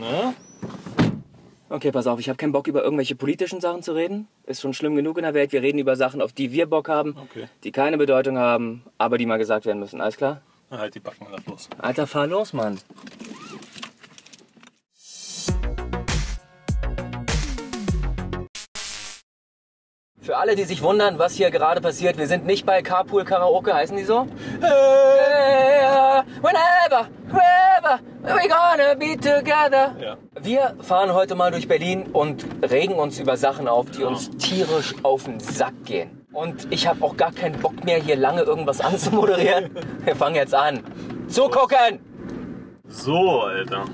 Na? Okay, pass auf, ich habe keinen Bock, über irgendwelche politischen Sachen zu reden. Ist schon schlimm genug in der Welt. Wir reden über Sachen, auf die wir Bock haben, Okay. die keine Bedeutung haben, aber die mal gesagt werden müssen. Alles klar? Na, halt die Backen lass los. Alter, fahr los, Mann. Für alle, die sich wundern, was hier gerade passiert, wir sind nicht bei Carpool Karaoke, heißen die so? Whenever, wherever, we gonna be together. Ja. Wir fahren heute mal durch Berlin und regen uns über Sachen auf, die uns tierisch auf den Sack gehen. Und ich habe auch gar keinen Bock mehr, hier lange irgendwas anzumoderieren. Wir fangen jetzt an. Zugucken! So, Alter.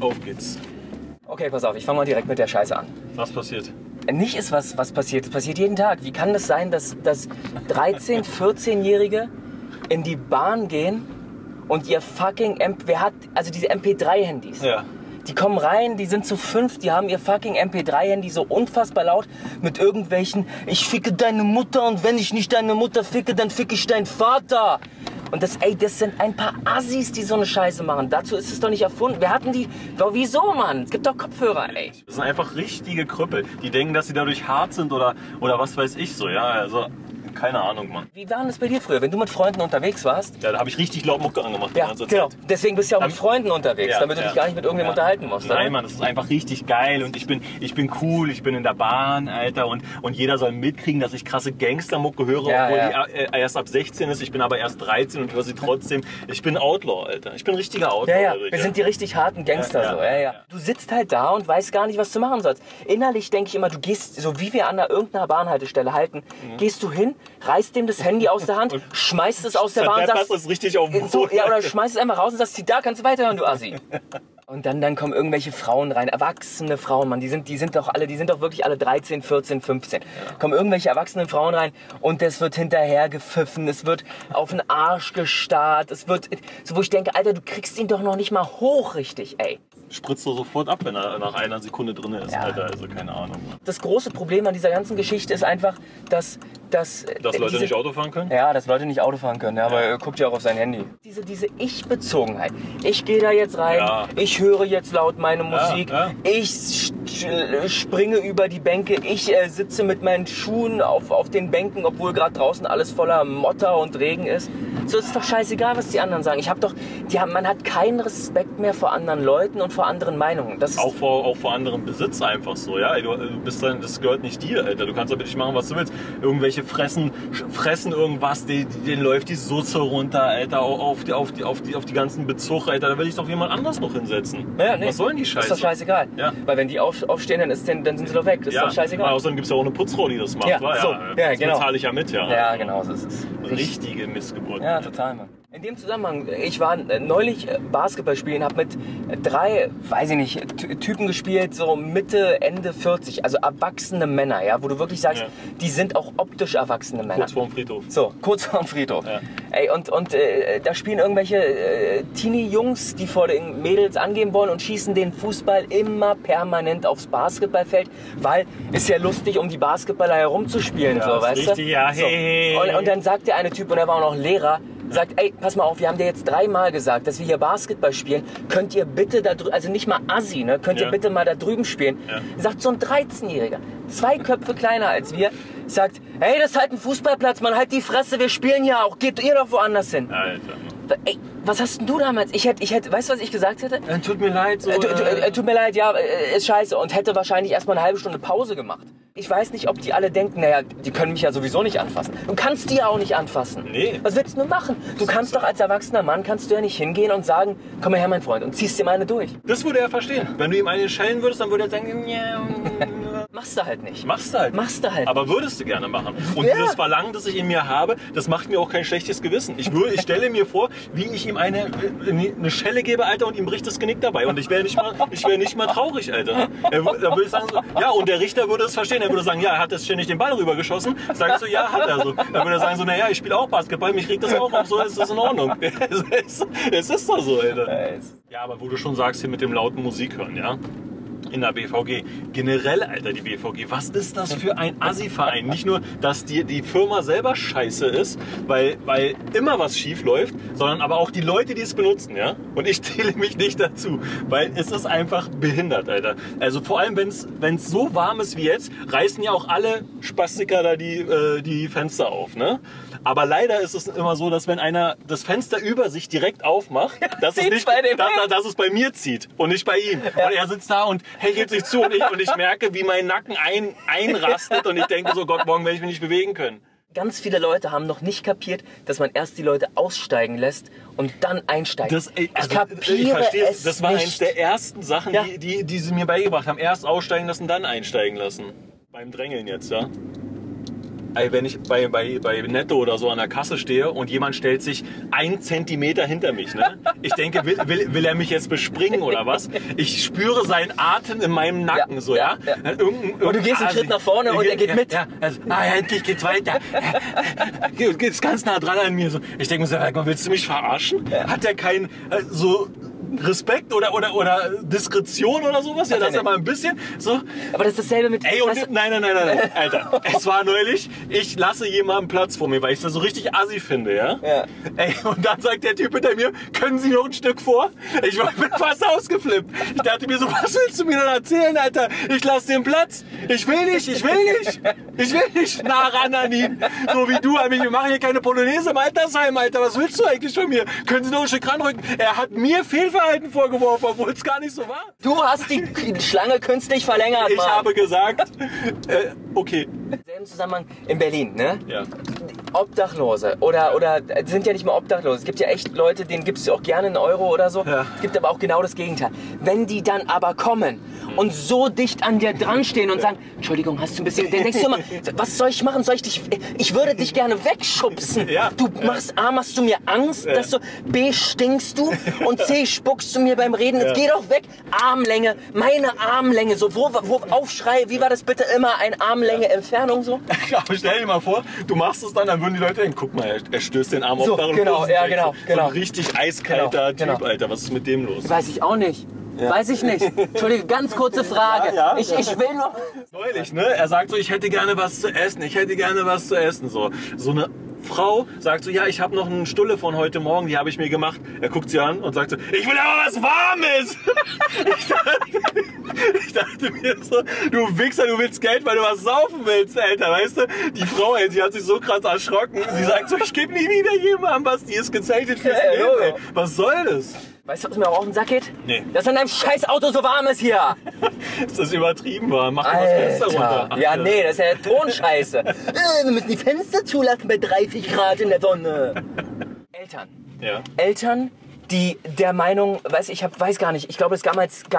Auf geht's. Okay, pass auf, ich fange mal direkt mit der Scheiße an. Was passiert? Nicht ist was, was passiert. Es passiert jeden Tag. Wie kann das sein, dass, dass 13-, 14-Jährige in die Bahn gehen und ihr fucking MP, wer hat, also diese MP3-Handys. Ja. Die kommen rein, die sind zu fünf, die haben ihr fucking MP3-Handy so unfassbar laut mit irgendwelchen, ich ficke deine Mutter und wenn ich nicht deine Mutter ficke, dann ficke ich deinen Vater. Und das, ey, das sind ein paar Assis, die so eine Scheiße machen. Dazu ist es doch nicht erfunden. Wer hatten die? Doch, wieso, Mann? Es gibt doch Kopfhörer, ey. Das sind einfach richtige Krüppel. Die denken, dass sie dadurch hart sind oder, oder was weiß ich so. Ja, also keine Ahnung, Mann. Wie war das bei dir früher, wenn du mit Freunden unterwegs warst? Ja, da habe ich richtig laut Mucke angemacht. Ja, genau. Zeit. Deswegen bist du ja auch mit Freunden unterwegs, Ja, damit du ja. dich gar nicht mit irgendjemandem Ja. unterhalten musst. Nein, oder? Mann, das ist einfach richtig geil und ich bin, ich bin cool, ich bin in der Bahn, Alter, und, und jeder soll mitkriegen, dass ich krasse Gangstermucke höre, obwohl die äh, erst ab 16 ist. Ich bin aber erst 13 und höre sie trotzdem. Ich bin Outlaw, Alter. Ich bin richtiger Outlaw. Ja, ja, wir sind die richtig harten Gangster so. Ja, ja. Du sitzt halt da und weißt gar nicht, was du machen sollst. Innerlich denke ich immer, du gehst, so wie wir an der irgendeiner Bahnhaltestelle halten, gehst du hin, reißt dem das Handy aus der Hand, schmeißt es aus der Bahn und sagst, es richtig auf den so, ja, oder schmeißt es einfach raus und sagst, da kannst du weiterhören, du Assi. Und dann, dann kommen irgendwelche Frauen rein, erwachsene Frauen, Mann, die sind, die sind doch alle, die sind doch wirklich alle 13, 14, 15. Kommen irgendwelche erwachsenen Frauen rein und es wird hinterher gepfiffen, es wird auf den Arsch gestarrt, es wird, so wo ich denke, Alter, du kriegst ihn doch noch nicht mal hoch richtig, ey. Spritzt er sofort ab, wenn er nach einer Sekunde drin ist, Ja. Alter. Also keine Ahnung. Das große Problem an dieser ganzen Geschichte ist einfach, dass, dass, Dass äh, Leute diese- nicht Auto fahren können? Ja, dass Leute nicht Auto fahren können, ja, aber er guckt ja auch auf sein Handy. Diese, diese Ich-Bezogenheit. Ich gehe da jetzt rein, Ja. ich höre jetzt laut meine Musik, ja. ich sch- springe über die Bänke, ich äh, sitze mit meinen Schuhen auf, auf den Bänken, obwohl gerade draußen alles voller Motter und Regen ist. So ist doch scheißegal, was die anderen sagen. Ich habe doch, die haben, man hat keinen Respekt mehr vor anderen Leuten und vor anderen Meinungen. Das Auch vor, auch vor anderem Besitz einfach so, ja. Du, du bist dann, das gehört nicht dir, Alter. Du kannst aber nicht machen, was du willst. Irgendwelche fressen, fressen irgendwas, die, die, denen läuft die Soße runter, Alter, auf die, auf die, auf die, auf die ganzen Bezug, Alter. Da will ich doch jemand anders noch hinsetzen. ja, nee, Was sollen die Scheiße? Ist doch scheißegal. Ja. Weil wenn die auf, aufstehen, dann, ist, dann, dann sind sie doch weg. Das ist ja, doch scheißegal. Außerdem gibt es ja auch eine Putzfrau, die das macht, Ja, so. Ja, das genau. bezahle ich ja mit, ja. Ja, genau, so ist es. Richtige Missgeburt. Ja, total, Mann. In dem Zusammenhang, ich war äh, neulich äh, Basketball spielen, habe mit drei, weiß ich nicht, Ty- Typen gespielt, so Mitte, Ende 40, also erwachsene Männer, ja, wo du wirklich sagst, Ja. die sind auch optisch erwachsene Männer. Kurz vorm Friedhof. So, kurz vorm Friedhof. Ja. Ey, und, und äh, da spielen irgendwelche äh, Teenie-Jungs, die vor den Mädels angehen wollen und schießen den Fußball immer permanent aufs Basketballfeld, weil ist ja lustig, um die Basketballer herumzuspielen, Ja, so, weißt du? richtig, ja, so. hey. Und, und dann sagt der eine Typ, und er war auch noch Lehrer, sagt, ey, pass mal auf, wir haben dir jetzt dreimal gesagt, dass wir hier Basketball spielen. Könnt ihr bitte da drüben, also nicht mal Assi, ne? Könnt Ja. ihr bitte mal da drüben spielen? Ja. Sagt so ein 13-Jähriger, zwei Köpfe kleiner als wir, sagt, hey, das ist halt ein Fußballplatz, man halt die Fresse, wir spielen ja auch, geht ihr doch woanders hin. Alter. Ey, was hast denn du damals? Ich hätte, ich hätte, weißt du, was ich gesagt hätte? Äh, Tut mir leid, so. Äh, tu, tu, äh, äh, tut mir leid, ja, äh, ist scheiße und hätte wahrscheinlich erstmal eine halbe Stunde Pause gemacht. Ich weiß nicht, ob die alle denken, naja, die können mich ja sowieso nicht anfassen. Du kannst die ja auch nicht anfassen. Nee. Was willst du machen? Du kannst doch als erwachsener Mann, kannst du ja nicht hingehen und sagen, komm mal her, mein Freund, und ziehst dir mal eine durch. Das würde er verstehen. Wenn du ihm eine schellen würdest, dann würde er sagen, ja, Machst du halt nicht. machst du halt. Machst du halt. Aber würdest du gerne machen. Und Ja. dieses Verlangen, das ich in mir habe, das macht mir auch kein schlechtes Gewissen. Ich, würde, ich stelle mir vor, wie ich ihm eine, eine Schelle gebe, Alter, und ihm bricht das Genick dabei. Und ich wäre nicht, mal- ich wär nicht mal traurig, Alter. Er, da würde ich sagen, so, ja, und der Richter würde es verstehen. Er würde sagen, ja, er hat jetzt ständig den Ball rübergeschossen. Sag ich so, ja, hat er so. Dann würde er sagen, so, naja, ich spiele auch Basketball, mich regt das auch auf, so ist das in Ordnung. Es ist, es ist doch so, Alter. Ja, aber wo du schon sagst, hier mit dem lauten Musik hören, ja. In der BVG. Generell, Alter, die BVG. Was ist das für ein Assi-Verein? Nicht nur, dass die, die Firma selber scheiße ist, weil, weil immer was schief läuft, sondern aber auch die Leute, die es benutzen, ja? Und ich zähle mich nicht dazu, weil es ist einfach behindert, Alter. Also vor allem, wenn es so warm ist wie jetzt, reißen ja auch alle Spastiker da die, äh, die Fenster auf, ne? Aber leider ist es immer so, dass wenn einer das Fenster über sich direkt aufmacht, dass, es, nicht, bei dem dass, dass es bei mir zieht und nicht bei ihm. Und er sitzt da und hechelt sich zu und ich, und ich merke, wie mein Nacken ein, einrastet und ich denke so, Gott, morgen werde ich mich nicht bewegen können. Ganz viele Leute haben noch nicht kapiert, dass man erst die Leute aussteigen lässt und dann einsteigt. Das, ey, also, ich kapiere verstehe es Das war nicht. eines der ersten Sachen, Ja. die, die, die sie mir beigebracht haben. Erst aussteigen lassen, dann einsteigen lassen. Beim Drängeln jetzt, ja. Wenn ich bei, bei, bei Netto oder so an der Kasse stehe und jemand stellt sich ein Zentimeter hinter mich, ne? Ich denke, will, will, will er mich jetzt bespringen oder was? Ich spüre seinen Atem in meinem Nacken, Ja, so, ja? ja, ja. Irgendein, Und du gehst einen Asi- Schritt nach vorne und er geht mit. Ja, also, ah, ja, endlich geht's weiter. Geht geht's ganz nah dran an mir. So. Ich denke mir so, willst du mich verarschen? Hat der keinen äh, so Respekt oder, oder, oder Diskretion oder sowas? Ja, das ist mal ein bisschen so. Aber das ist dasselbe mit. Ey, und nein, nein, nein, nein, nein, Alter. Es war neulich, ich lasse jemanden Platz vor mir, weil ich das so richtig assi finde, ja? Ja. Ey, und dann sagt der Typ hinter mir, können Sie noch ein Stück vor? Ich war bin fast ausgeflippt. Ich dachte mir so, was willst du mir denn erzählen, Alter? Ich lasse den Platz. Ich will nicht, ich will nicht. Ich will nicht nah ran an ihn. So wie du an mich. Wir machen hier keine Polonaise im Altersheim, Alter. Was willst du eigentlich von mir? Können Sie noch ein Stück ranrücken? Er hat mir Fehlverhalten vorgeworfen, obwohl es gar nicht so war. du hast die Schlange künstlich verlängert, Ich Mann. habe gesagt, äh, okay. Im selben Zusammenhang in Berlin, ne? Ja. Obdachlose oder, oder sind ja nicht mal Obdachlose. Es gibt ja echt Leute, denen gibst du auch gerne einen Euro oder so. Ja. Es gibt aber auch genau das Gegenteil. Wenn die dann aber kommen und so dicht an dir dran stehen und sagen, Entschuldigung, hast du ein bisschen, dann denkst du immer, was soll ich machen? Soll ich dich, ich würde dich gerne wegschubsen. Ja. Du machst A, machst du mir Angst, dass du, B, stinkst du und C, spuckst du mir beim Reden. Jetzt geh doch weg. Armlänge, meine Armlänge, so, wo, wo, Aufschrei, wie war das bitte immer? Ein Armlänge Entfernung so? Aber stell dir mal vor, du machst es dann, dann würden die Leute denken, guck mal, er, stößt den Arm So, auf genau, ja, weg. genau, So genau. richtig eiskalter Genau, Typ, genau. Alter. Was ist mit dem los? Weiß ich auch nicht. Weiß ich nicht. Entschuldige, ganz kurze Frage. Ja, ja. ich, ich will nur. Neulich, ne? Er sagt so, ich hätte gerne was zu essen, ich hätte gerne was zu essen. So, so eine Frau sagt so, ja, ich habe noch eine Stulle von heute Morgen, die habe ich mir gemacht. Er guckt sie an und sagt so, ich will aber was Warmes. ich, dachte, ich dachte mir so, du Wichser, du willst Geld, weil du was saufen willst, Alter, weißt du? Die Frau, ey, die hat sich so krass erschrocken. Sie sagt so, ich gebe nie wieder jemandem was, die ist gezeichnet fürs Ja, Leben, ey. Was soll das? Weißt du, was mir auch auf den Sack geht? Nee. Dass in deinem scheiß Auto so warm ist hier. Ist das übertrieben war? Mach mal das Fenster runter. Alter. Ja, nee, das ist ja Tonscheiße. äh, wir müssen die Fenster zulassen bei 30 Grad in der Sonne. Eltern. Ja. Eltern, die der Meinung, weiß ich hab, weiß gar nicht, ich glaube, es gab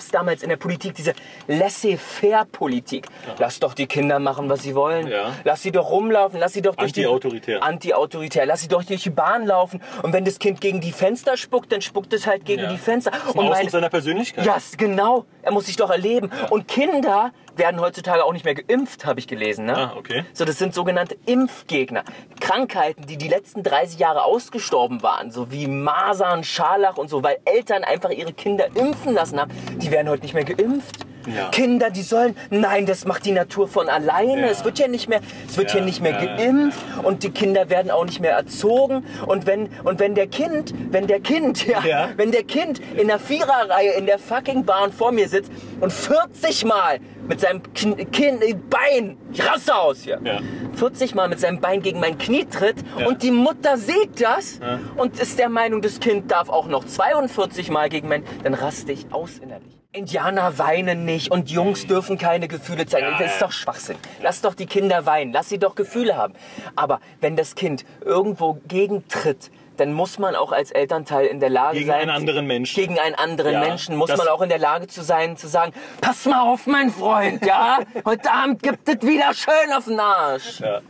es damals in der Politik diese Laissez-faire-Politik. Lass doch die Kinder machen, was sie wollen. Ja. Lass sie doch rumlaufen, lass sie doch durch die... Anti-autoritär. Anti-autoritär. Lass sie doch durch die Bahn laufen. Und wenn das Kind gegen die Fenster spuckt, dann spuckt es halt gegen Ja. die Fenster. Ein Und Ausdruck seiner Persönlichkeit. ja, s- genau. Er muss sich doch erleben. Und Kinder werden heutzutage auch nicht mehr geimpft, habe ich gelesen. Ne? Ah, okay. So, das sind sogenannte Impfgegner. Krankheiten, die die letzten 30 Jahre ausgestorben waren, so wie Masern, Scharlach und so, weil Eltern einfach ihre Kinder impfen lassen haben, die werden heute nicht mehr geimpft. Ja. Kinder, die sollen, nein, das macht die Natur von alleine. Ja. Es wird ja nicht mehr, es wird Ja, hier nicht mehr geimpft und die Kinder werden auch nicht mehr erzogen. Und wenn, und wenn der Kind, wenn der Kind, ja, Ja. wenn der Kind in der Viererreihe in der fucking Bahn vor mir sitzt und 40 Mal mit seinem Kn Kinn, Bein, ich raste aus hier, Ja. 40 Mal mit seinem Bein gegen mein Knie tritt und die Mutter sieht das und ist der Meinung, das Kind darf auch noch 42 Mal gegen mein, dann raste ich aus innerlich. Indianer weinen nicht und Jungs dürfen keine Gefühle zeigen. Ja, das ist doch Schwachsinn. Lass doch die Kinder weinen, lass sie doch Gefühle haben. Aber wenn das Kind irgendwo gegentritt, dann muss man auch als Elternteil in der Lage Gegen sein. einen anderen Menschen. Gegen einen anderen Ja, Menschen muss man auch in der Lage zu sein, zu sagen, pass mal auf, mein Freund, ja? Heute Abend gibt es wieder schön auf den Arsch. Ja.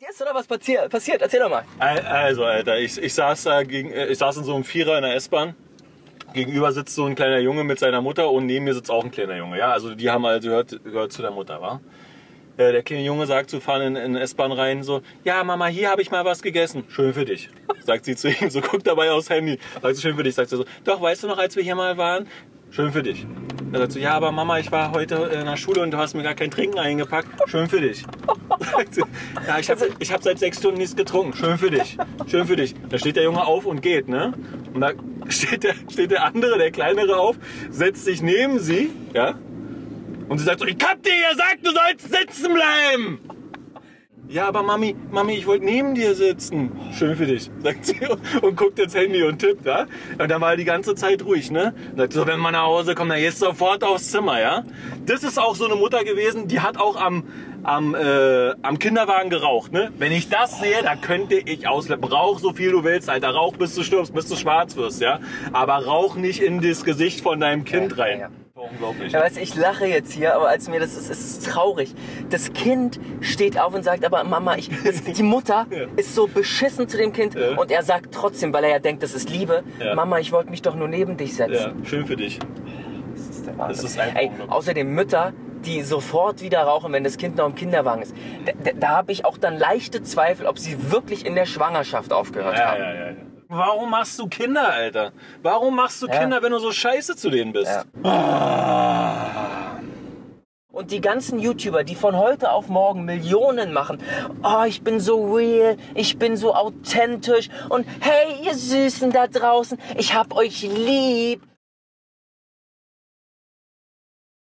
Dir ist oder was passiert? Passiert, erzähl doch mal. Al- Also, Alter, ich, ich, saß da gegen, äh, ich saß in so einem Vierer in der S-Bahn. Gegenüber sitzt so ein kleiner Junge mit seiner Mutter und neben mir sitzt auch ein kleiner Junge. Ja, also die haben also gehört, gehört zu der Mutter, war. Äh, Der kleine Junge sagt zu fahren in, in S-Bahn rein so, ja Mama, hier habe ich mal was gegessen. Schön für dich. Sagt sie zu ihm, so guckt dabei aufs Handy. Sagt sie, schön für dich. Sagt sie so, doch, weißt du noch, als wir hier mal waren? Schön für dich. Er sagt so, ja, aber Mama, ich war heute in der Schule und du hast mir gar kein Trinken eingepackt. Schön für dich. Ja, ich habe ich hab seit sechs Stunden nichts getrunken. Schön für dich. Schön für dich. Da steht der Junge auf und geht, ne? Und da steht der, steht der andere, der kleinere auf, setzt sich neben sie, ja? Und sie sagt so, ich hab dir gesagt, du sollst sitzen bleiben. Ja, aber Mami, Mami, ich wollte neben dir sitzen. Schön für dich, sagt sie und guckt ins Handy und tippt, ja. Und dann war er die ganze Zeit ruhig, ne? Sagt so, wenn man nach Hause kommt, dann gehst du sofort aufs Zimmer, ja. Das ist auch so eine Mutter gewesen, die hat auch am, am, äh, am Kinderwagen geraucht, ne? Wenn ich das sehe, da könnte ich ausleppen. Rauch so viel du willst, Alter. Rauch bis du stirbst, bis du schwarz wirst, ja. Aber rauch nicht in das Gesicht von deinem Kind Ja, rein. ja. Unglaublich. Ja, weißt, ich lache jetzt hier, aber als mir das ist, es ist traurig. Das Kind steht auf und sagt, aber Mama, ich, das, die Mutter Ja. ist so beschissen zu dem Kind Ja. und er sagt trotzdem, weil er ja denkt, das ist Liebe, Ja. Mama, ich wollte mich doch nur neben dich setzen. Ja, schön für dich. Das ist der Wahnsinn. Das ist Ey, außerdem Mütter, die sofort wieder rauchen, wenn das Kind noch im Kinderwagen ist. Da, da, da habe ich auch dann leichte Zweifel, ob sie wirklich in der Schwangerschaft aufgehört Ja, haben. Warum machst du Kinder, Alter? Warum machst du Ja. Kinder, wenn du so scheiße zu denen bist? Ja. Ah. Und die ganzen YouTuber, die von heute auf morgen Millionen machen. Oh, ich bin so real, ich bin so authentisch und hey, ihr Süßen da draußen, ich hab euch lieb.